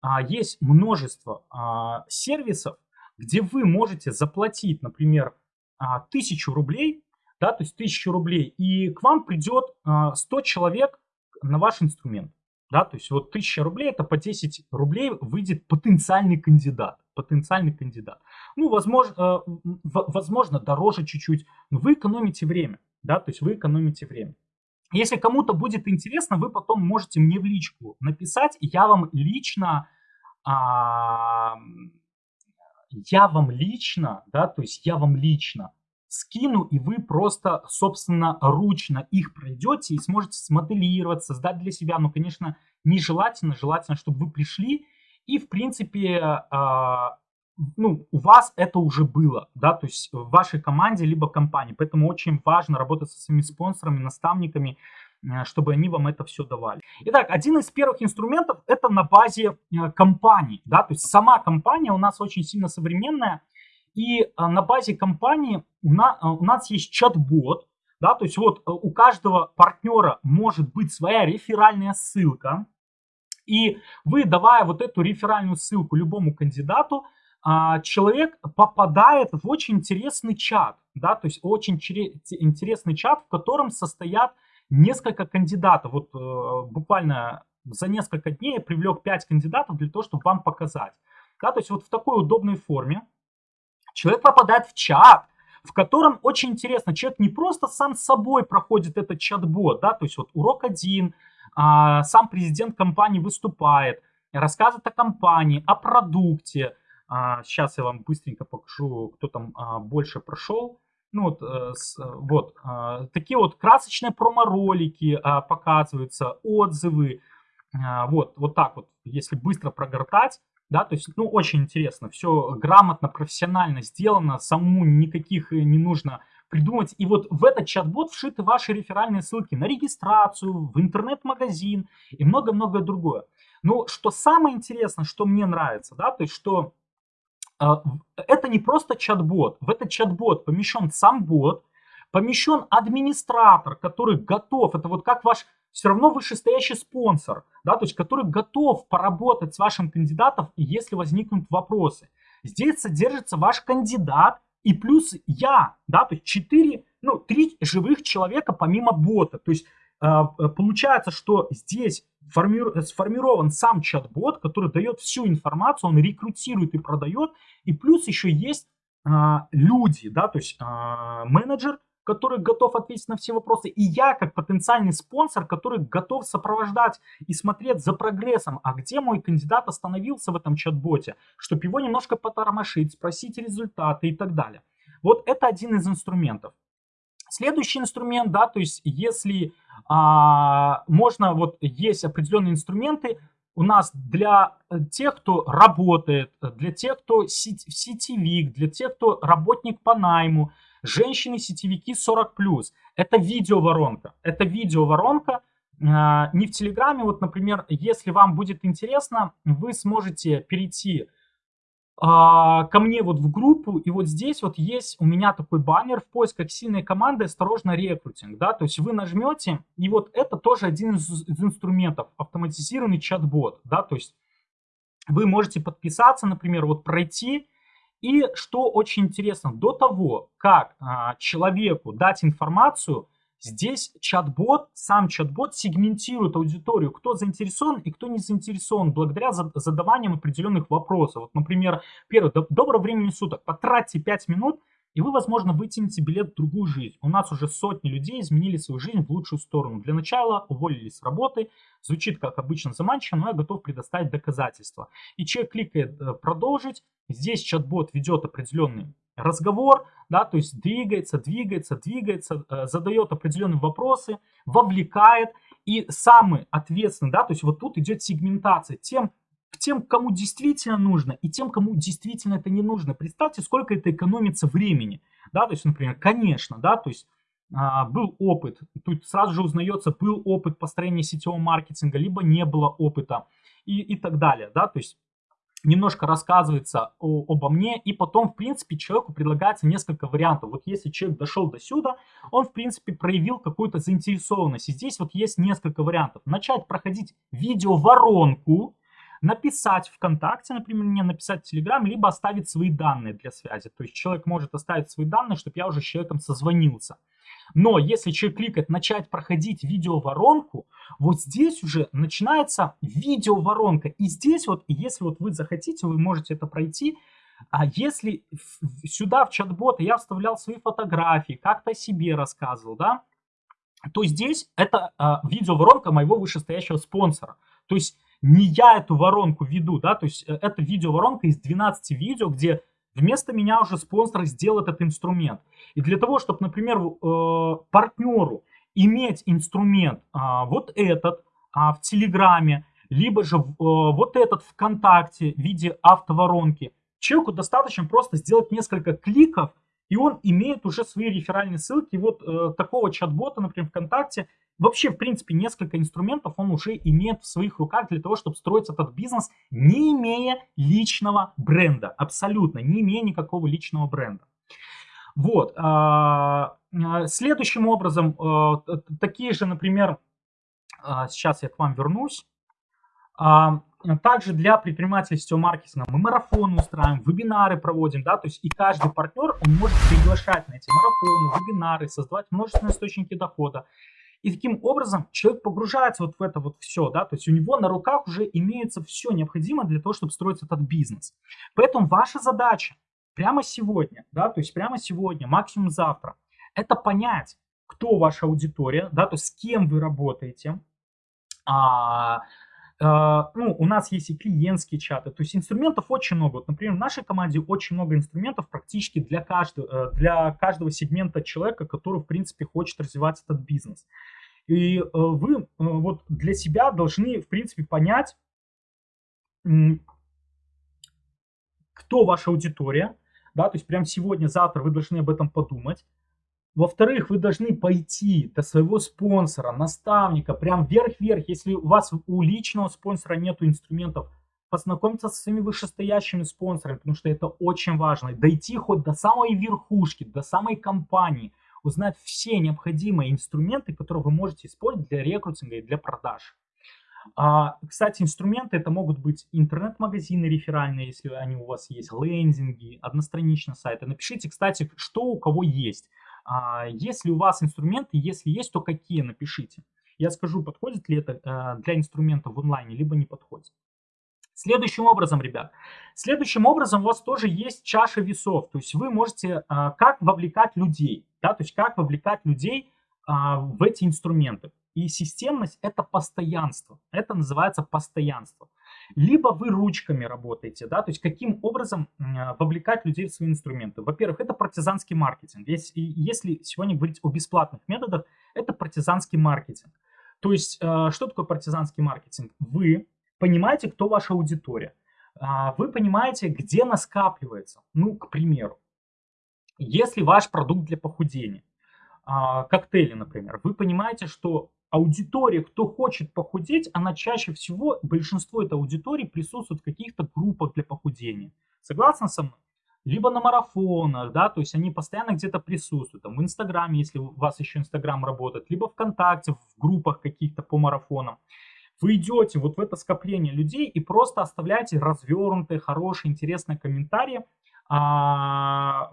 а, есть множество а, сервисов, где вы можете заплатить, например, а, 1000 рублей, да, то есть 1000 рублей, и к вам придет а, 100 человек на ваш инструмент. Да, то есть вот 1000 рублей, это по 10 рублей выйдет потенциальный кандидат. Потенциальный кандидат. Ну, возможно, э, возможно дороже чуть-чуть, но вы экономите время. Да, то есть вы экономите время. Если кому-то будет интересно, вы потом можете мне в личку написать, я вам лично, а, я вам лично, да, то есть я вам лично скину, и вы просто, собственно, ручно их пройдете и сможете смоделировать, создать для себя. Ну, конечно, нежелательно, желательно, чтобы вы пришли и, в принципе, а, ну, у вас это уже было, да, то есть в вашей команде либо компании. Поэтому очень важно работать со своими спонсорами, наставниками, э, чтобы они вам это все давали. Итак, один из первых инструментов это на базе э, компании, да, то есть сама компания у нас очень сильно современная, и э, на базе компании у нас, у нас есть чат-бот, да, то есть вот у каждого партнера может быть своя реферальная ссылка, и вы, давая вот эту реферальную ссылку любому кандидату, а, человек попадает в очень интересный чат, да, то есть очень интересный чат, в котором состоят несколько кандидатов. Вот э, буквально за несколько дней я привлек 5 кандидатов для того, чтобы вам показать. Да, то есть вот в такой удобной форме человек попадает в чат, в котором очень интересно, человек не просто сам собой проходит этот чат-бот, да, то есть вот урок один, а, сам президент компании выступает, рассказывает о компании, о продукте, а, сейчас я вам быстренько покажу, кто там а, больше прошел. Ну вот, э, с, вот а, такие вот красочные промо-ролики а, показываются, отзывы. А, вот, вот так вот, если быстро прогортать, да, то есть, ну, очень интересно, все грамотно, профессионально сделано, самому никаких э, не нужно придумать. И вот в этот чат-бот вшиты ваши реферальные ссылки на регистрацию, в интернет-магазин и много-много другое. Но что самое интересное, что мне нравится, да, то есть, что а, это не просто чат-бот. В этот чат-бот помещен сам бот, помещен администратор, который готов, это вот как ваш все равно вышестоящий спонсор, да, то есть который готов поработать с вашим кандидатом, если возникнут вопросы. Здесь содержится ваш кандидат и плюс я, да, то есть 4, ну, 3 живых человека помимо бота. То есть а, получается, что здесь сформирован сам чат-бот, который дает всю информацию, он рекрутирует и продает, и плюс еще есть а, люди, да, то есть а, менеджер, который готов ответить на все вопросы, и я как потенциальный спонсор, который готов сопровождать и смотреть за прогрессом, а где мой кандидат остановился в этом чат-боте, чтобы его немножко потормошить, спросить результаты и так далее. Вот это один из инструментов. Следующий инструмент, да, то есть если а, можно, вот есть определенные инструменты у нас для э, тех, кто работает, для тех, кто сетевик, для тех, кто работник по найму, женщины-сетевики 40+. Это видеоворонка. Это видеоворонка, а, не в Телеграме, вот, например, если вам будет интересно, вы сможете перейти а, ко мне вот в группу, и вот здесь вот есть у меня такой баннер в поисках сильной команды «Осторожно, рекрутинг», да, то есть вы нажмете, и вот это тоже один из, из инструментов, автоматизированный чат-бот, да, то есть вы можете подписаться, например, вот пройти, и что очень интересно, до того, как а, человеку дать информацию, Здесь чат-бот, сам чат-бот сегментирует аудиторию, кто заинтересован и кто не заинтересован, благодаря задаваниям определенных вопросов. Вот, например, первый, доброго времени суток, потратьте 5 минут, и вы, возможно, вытянете билет в другую жизнь. У нас уже сотни людей изменили свою жизнь в лучшую сторону. Для начала уволились с работы, звучит как обычно заманчиво, но я готов предоставить доказательства. И человек кликает э, «Продолжить», здесь чат-бот ведет определенный разговор, да, то есть двигается, двигается, двигается, э, задает определенные вопросы, вовлекает. И самый ответственный, да, то есть вот тут идет сегментация тем, к тем, кому действительно нужно, и тем, кому действительно это не нужно. Представьте, сколько это экономится времени. Да, то есть, например, конечно, да, то есть а, был опыт, тут сразу же узнается, был опыт построения сетевого маркетинга, либо не было опыта и, и так далее, да, то есть немножко рассказывается о, обо мне, и потом, в принципе, человеку предлагается несколько вариантов. Вот если человек дошел до сюда, он, в принципе, проявил какую-то заинтересованность. И здесь вот есть несколько вариантов. Начать проходить видео-воронку, написать ВКонтакте, например, мне написать в Телеграм, либо оставить свои данные для связи. То есть человек может оставить свои данные, чтобы я уже с человеком созвонился. Но если человек кликает «Начать проходить видеоворонку», вот здесь уже начинается видеоворонка. И здесь вот, если вот вы захотите, вы можете это пройти. А если сюда в чат-бота я вставлял свои фотографии, как-то себе рассказывал, да, то здесь это а, видеоворонка моего вышестоящего спонсора. То есть не я эту воронку веду, да, то есть э, это видеоворонка из 12 видео, где вместо меня уже спонсор сделал этот инструмент. И для того, чтобы, например, э, партнеру иметь инструмент а, вот этот а, в Телеграме, либо же э, вот этот ВКонтакте в виде автоворонки, человеку достаточно просто сделать несколько кликов, и он имеет уже свои реферальные ссылки. Вот э, такого чат-бота, например, ВКонтакте, вообще, в принципе, несколько инструментов он уже имеет в своих руках для того, чтобы строить этот бизнес, не имея личного бренда. Абсолютно, не имея никакого личного бренда. Вот. А, а, следующим образом, а, такие же, например, сейчас я к вам вернусь. Также для предпринимателей сетевого маркетинга мы марафоны устраиваем, вебинары проводим, да, то есть и каждый партнер, он может приглашать на эти марафоны, вебинары, создавать множественные источники дохода. И таким образом человек погружается вот в это вот все, да, то есть у него на руках уже имеется все необходимое для того, чтобы строить этот бизнес. Поэтому ваша задача прямо сегодня, да, то есть прямо сегодня, максимум завтра, это понять, кто ваша аудитория, да, то есть с кем вы работаете, а, а, ну, у нас есть и клиентские чаты, то есть инструментов очень много. Вот, например, в нашей команде очень много инструментов практически для каждого, э, для каждого сегмента человека, который, в принципе, хочет развивать этот бизнес. И э, вы э, вот для себя должны, в принципе, понять, кто ваша аудитория, да, то есть прямо сегодня, завтра вы должны об этом подумать. Во-вторых, вы должны пойти до своего спонсора, наставника, прям вверх-вверх. Если у вас у личного спонсора нет инструментов, познакомиться со своими вышестоящими спонсорами, потому что это очень важно. Дойти хоть до самой верхушки, до самой компании, узнать все необходимые инструменты, которые вы можете использовать для рекрутинга и для продаж. А, кстати, инструменты это могут быть интернет-магазины реферальные, если они у вас есть, лендинги, одностраничные сайты. Напишите, кстати, что у кого есть. А, если у вас инструменты, если есть, то какие, напишите. Я скажу, подходит ли это э, для инструментов в онлайне, либо не подходит. Следующим образом, ребят, следующим образом у вас тоже есть чаша весов, то есть вы можете э, как вовлекать людей, да, то есть как вовлекать людей а, в эти инструменты. И системность это постоянство, это называется постоянство либо вы ручками работаете, да, то есть каким образом вовлекать людей в свои инструменты. Во-первых, это партизанский маркетинг. Если, если сегодня говорить о бесплатных методах, это партизанский маркетинг. То есть, э, что такое партизанский маркетинг? Вы понимаете, кто ваша аудитория. А, вы понимаете, где она скапливается. Ну, к примеру, если ваш продукт для похудения, а, коктейли, например, вы понимаете, что аудитория, кто хочет похудеть, она чаще всего, большинство этой аудитории присутствует в каких-то группах для похудения. Согласны со мной? Либо на марафонах, да, то есть они постоянно где-то присутствуют, там в Инстаграме, если у вас еще Инстаграм работает, либо ВКонтакте, в группах каких-то по марафонам. Вы идете вот в это скопление людей и просто оставляете развернутые, хорошие, интересные комментарии а,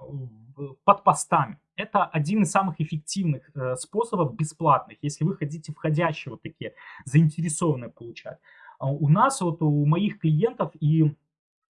под постами. Это один из самых эффективных э, способов бесплатных, если вы хотите входящие вот такие, заинтересованные получать. А у нас, вот у моих клиентов и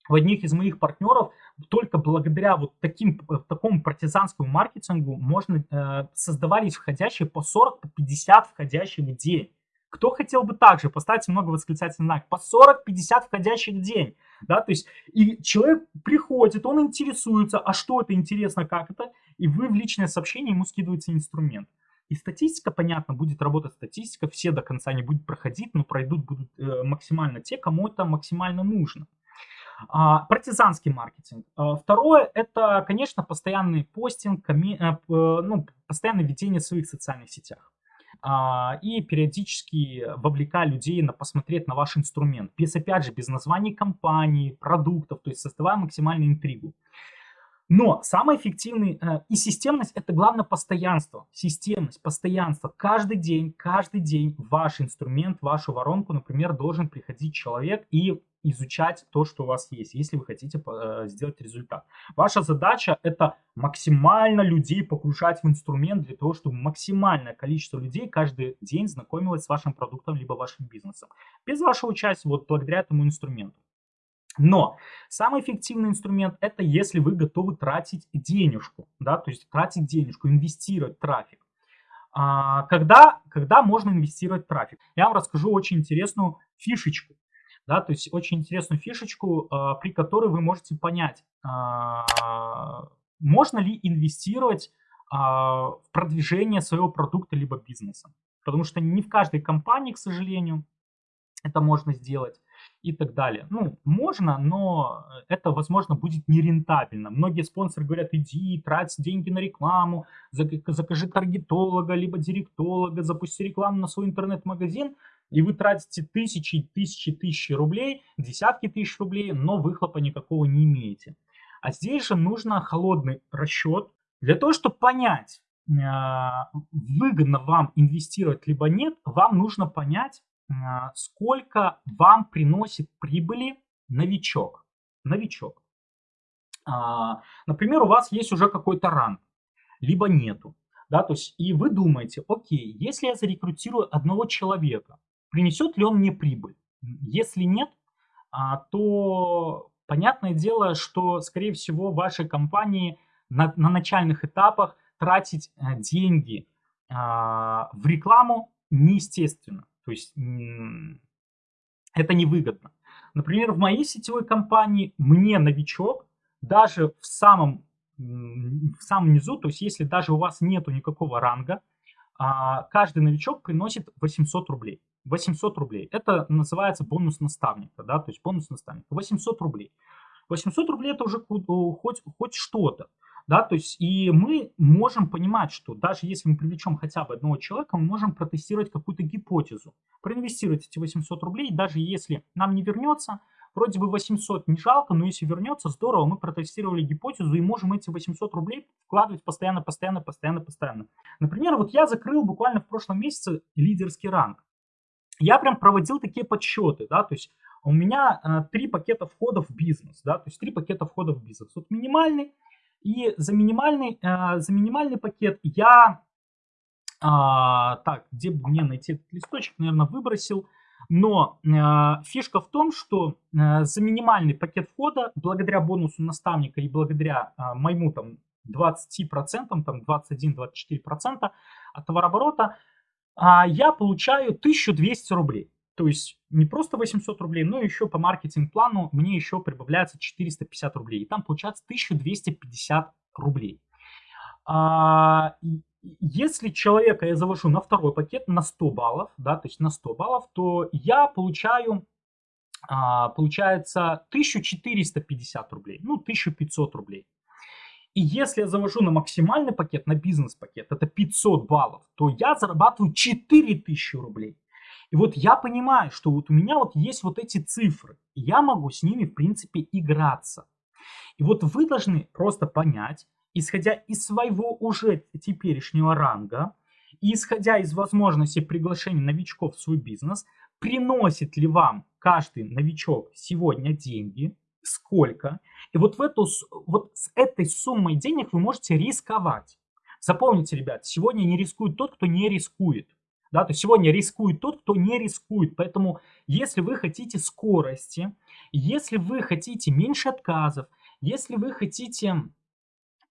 у одних из моих партнеров только благодаря вот таким, э, такому партизанскому маркетингу можно э, создавались входящие по 40-50 по 50 входящих в день. Кто хотел бы также, поставьте много восклицательных знаков, по 40-50 входящих в день. Да, то есть и человек приходит, он интересуется, а что это интересно, как это, и вы в личное сообщение ему скидываете инструмент. И статистика, понятно, будет работать статистика, все до конца не будут проходить, но пройдут будут э, максимально те, кому это максимально нужно. А, партизанский маркетинг. А, второе, это, конечно, постоянный постинг, коми, э, ну, постоянное ведение в своих социальных сетях. А, и периодически вовлекая людей на посмотреть на ваш инструмент. Без, опять же, без названий компании, продуктов, то есть создавая максимальную интригу. Но самый эффективный э, и системность это главное постоянство. Системность, постоянство. Каждый день, каждый день ваш инструмент, вашу воронку, например, должен приходить человек и изучать то, что у вас есть, если вы хотите э, сделать результат. Ваша задача это максимально людей погружать в инструмент для того, чтобы максимальное количество людей каждый день знакомилось с вашим продуктом либо вашим бизнесом. Без вашего участия, вот благодаря этому инструменту. Но самый эффективный инструмент это если вы готовы тратить денежку, да, то есть тратить денежку, инвестировать в трафик. А, когда, когда можно инвестировать в трафик? Я вам расскажу очень интересную фишечку, да, то есть очень интересную фишечку, а, при которой вы можете понять, а, можно ли инвестировать а, в продвижение своего продукта либо бизнеса. Потому что не в каждой компании, к сожалению, это можно сделать и так далее. Ну, можно, но это, возможно, будет нерентабельно. Многие спонсоры говорят, иди, трать деньги на рекламу, закажи таргетолога, либо директолога, запусти рекламу на свой интернет-магазин, и вы тратите тысячи, тысячи, тысячи рублей, десятки тысяч рублей, но выхлопа никакого не имеете. А здесь же нужно холодный расчет для того, чтобы понять, а, выгодно вам инвестировать либо нет, вам нужно понять, сколько вам приносит прибыли новичок. Новичок. А, например, у вас есть уже какой-то ранг, либо нету. Да, то есть, и вы думаете, окей, если я зарекрутирую одного человека, принесет ли он мне прибыль? Если нет, а, то понятное дело, что, скорее всего, вашей компании на, на начальных этапах тратить деньги в рекламу неестественно. То есть это невыгодно. Например, в моей сетевой компании мне новичок даже в самом, в самом низу, то есть если даже у вас нету никакого ранга, а, каждый новичок приносит 800 рублей. 800 рублей. Это называется бонус наставника, да, то есть бонус наставника. 800 рублей. 800 рублей это уже хоть, хоть что-то. Да, то есть и мы можем понимать, что даже если мы привлечем хотя бы одного человека, мы можем протестировать какую-то гипотезу, проинвестировать эти 800 рублей, даже если нам не вернется, вроде бы 800 не жалко, но если вернется, здорово, мы протестировали гипотезу и можем эти 800 рублей вкладывать постоянно, постоянно, постоянно, постоянно. Например, вот я закрыл буквально в прошлом месяце лидерский ранг. Я прям проводил такие подсчеты, да, то есть у меня э, три пакета входа в бизнес, да, то есть три пакета входа в бизнес. Вот минимальный, и за минимальный, э, за минимальный пакет я, э, так, где бы мне найти этот листочек, наверное, выбросил. Но э, фишка в том, что за минимальный пакет входа, благодаря бонусу наставника и благодаря моему там 20%, там 21-24% от товарооборота, э, я получаю 1200 рублей. То есть не просто 800 рублей, но еще по маркетинг-плану мне еще прибавляется 450 рублей. И там получается 1250 рублей. А, если человека я завожу на второй пакет на 100 баллов, да, то есть на 100 баллов, то я получаю, а, получается, 1450 рублей, ну, 1500 рублей. И если я завожу на максимальный пакет, на бизнес-пакет, это 500 баллов, то я зарабатываю 4000 рублей. И вот я понимаю, что вот у меня вот есть вот эти цифры, и я могу с ними, в принципе, играться. И вот вы должны просто понять, исходя из своего уже теперешнего ранга, исходя из возможности приглашения новичков в свой бизнес, приносит ли вам каждый новичок сегодня деньги, сколько, и вот, в эту, вот с этой суммой денег вы можете рисковать. Запомните, ребят, сегодня не рискует тот, кто не рискует. Да, то сегодня рискует тот, кто не рискует. Поэтому если вы хотите скорости, если вы хотите меньше отказов, если вы хотите,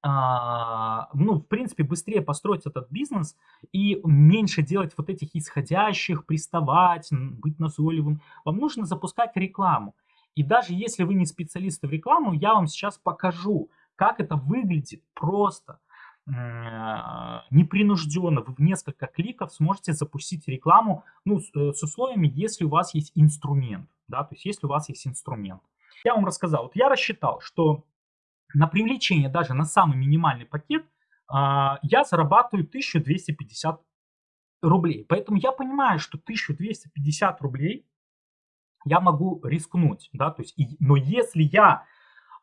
а, ну, в принципе, быстрее построить этот бизнес и меньше делать вот этих исходящих, приставать, быть назойливым, вам нужно запускать рекламу. И даже если вы не специалисты в рекламу, я вам сейчас покажу, как это выглядит просто – непринужденно, вы в несколько кликов сможете запустить рекламу, ну, с, э, с условиями, если у вас есть инструмент, да, то есть если у вас есть инструмент. Я вам рассказал, вот я рассчитал, что на привлечение даже на самый минимальный пакет а, я зарабатываю 1250 рублей. Поэтому я понимаю, что 1250 рублей я могу рискнуть, да, то есть, и, но если я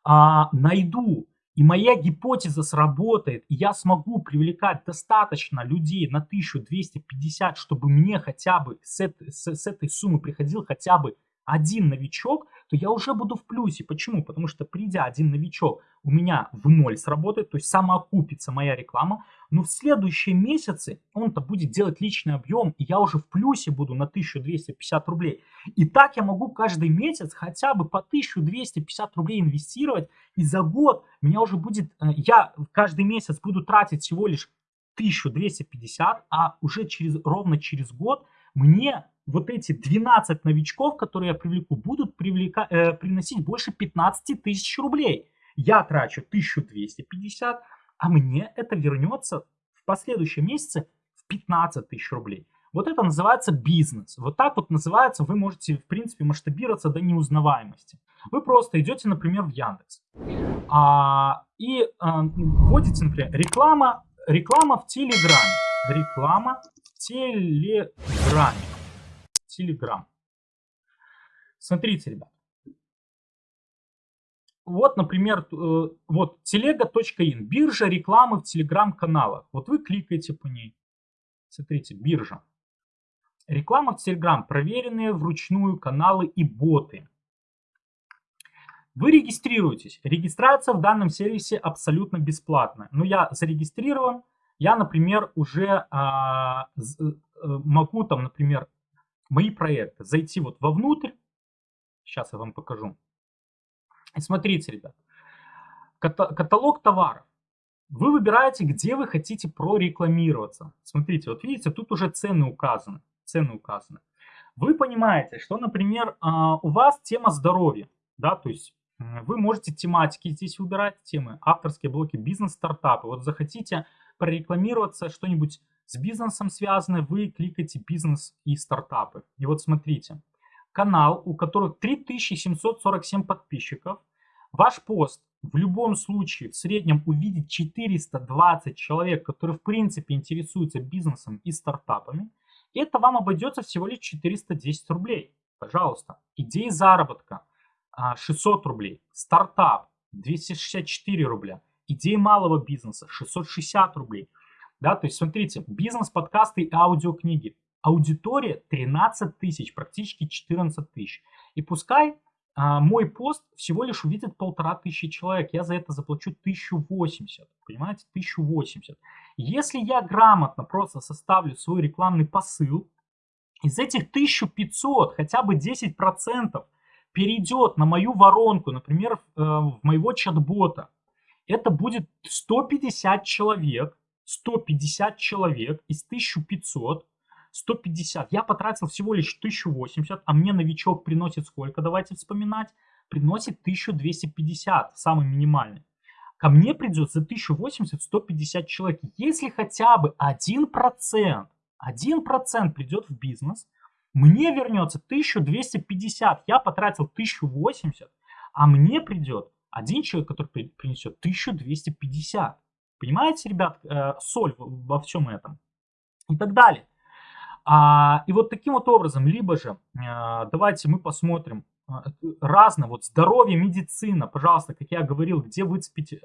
а, найду и моя гипотеза сработает, и я смогу привлекать достаточно людей на 1250, чтобы мне хотя бы с с, с этой суммы приходил хотя бы один новичок, то я уже буду в плюсе. Почему? Потому что придя один новичок, у меня в ноль сработает, то есть самоокупится моя реклама, но в следующие месяцы он-то будет делать личный объем, и я уже в плюсе буду на 1250 рублей. И так я могу каждый месяц хотя бы по 1250 рублей инвестировать, и за год меня уже будет, э, я каждый месяц буду тратить всего лишь 1250, а уже через, ровно через год мне вот эти 12 новичков, которые я привлеку, будут привлека, э, приносить больше 15 тысяч рублей. Я трачу 1250, а мне это вернется в последующем месяце в 15 тысяч рублей. Вот это называется бизнес. Вот так вот называется, вы можете, в принципе, масштабироваться до неузнаваемости. Вы просто идете, например, в Яндекс а, и а, вводите, например, реклама, реклама в Телеграме. Реклама в Телеграме. Телеграм. Смотрите, ребят. Вот, например, э, вот телега.ин, биржа рекламы в телеграм-каналах. Вот вы кликаете по ней. Смотрите, биржа. Реклама в Телеграм, проверенные вручную каналы и боты. Вы регистрируетесь. Регистрация в данном сервисе абсолютно бесплатная. Но я зарегистрирован. Я, например, уже а, э, могу там, например, мои проекты зайти вот вовнутрь. Сейчас я вам покажу. И смотрите, ребят. Каталог товаров. Вы выбираете, где вы хотите прорекламироваться. Смотрите, вот видите, тут уже цены указаны цены указаны. Вы понимаете, что, например, а, у вас тема здоровья, да, то есть вы можете тематики здесь выбирать, темы, авторские блоки, бизнес-стартапы. Вот захотите прорекламироваться, что-нибудь с бизнесом связанное, вы кликаете бизнес и стартапы. И вот смотрите, канал, у которого 3747 подписчиков, ваш пост в любом случае в среднем увидит 420 человек, которые в принципе интересуются бизнесом и стартапами. Это вам обойдется всего лишь 410 рублей. Пожалуйста. Идеи заработка 600 а, рублей. Стартап 264 рубля. Идеи малого бизнеса 660 рублей. Да, то есть смотрите, бизнес, подкасты и аудиокниги. Аудитория 13 тысяч, практически 14 тысяч. И пускай а, мой пост всего лишь увидит полтора тысячи человек. Я за это заплачу 1080. Понимаете? 1080. Если я грамотно просто составлю свой рекламный посыл, из этих 1500 хотя бы 10% перейдет на мою воронку, например, в э, моего чат-бота, это будет 150 человек, 150 человек из 1500, 150. Я потратил всего лишь 1080, а мне новичок приносит сколько? Давайте вспоминать. Приносит 1250, самый минимальный. Ко мне придет за 1080 150 человек. Если хотя бы 1%, 1% придет в бизнес, мне вернется 1250. Я потратил 1080, а мне придет один человек, который принесет 1250. Понимаете, ребят, э, соль во всем этом. И так далее. А, и вот таким вот образом, либо же, а, давайте мы посмотрим а, разно, вот здоровье, медицина, пожалуйста, как я говорил, где выцепить э,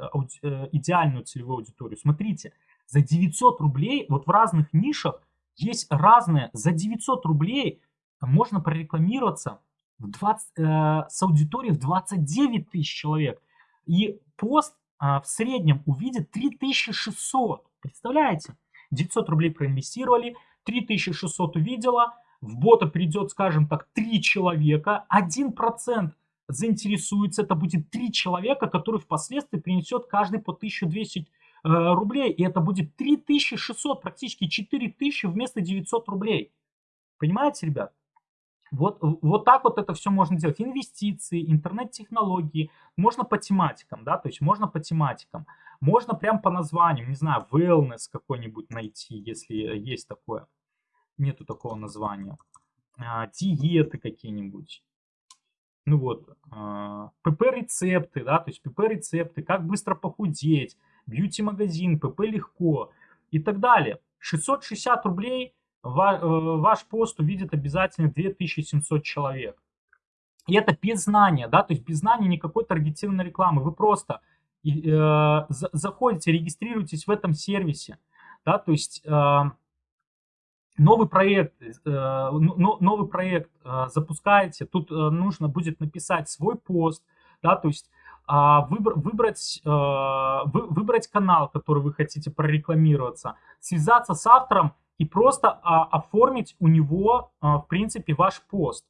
э, идеальную целевую аудиторию. Смотрите, за 900 рублей, вот в разных нишах есть разные, за 900 рублей можно прорекламироваться в 20, э, с аудиторией в 29 тысяч человек. И пост э, в среднем увидит 3600. Представляете? 900 рублей проинвестировали, 3600 увидела, в бота придет, скажем так, 3 человека, 1% заинтересуется, это будет 3 человека, которые впоследствии принесет каждый по 1200 э, рублей, и это будет 3600, практически 4000 вместо 900 рублей. Понимаете, ребят? Вот, вот так вот это все можно делать. Инвестиции, интернет-технологии. Можно по тематикам, да, то есть можно по тематикам. Можно прям по названиям, не знаю, wellness какой-нибудь найти, если есть такое. Нету такого названия. А, диеты какие-нибудь. Ну вот, а, ПП-рецепты, да, то есть ПП-рецепты, как быстро похудеть, бьюти-магазин, ПП легко и так далее. 660 рублей ваш пост увидит обязательно 2700 человек. И это без знания, да, то есть без знания никакой таргетированной рекламы. Вы просто э, заходите, регистрируетесь в этом сервисе, да, то есть э, новый проект, э, новый проект э, запускаете, тут э, нужно будет написать свой пост, да, то есть а, выбрать, выбрать канал, который вы хотите прорекламироваться, связаться с автором и просто а, оформить у него, в принципе, ваш пост.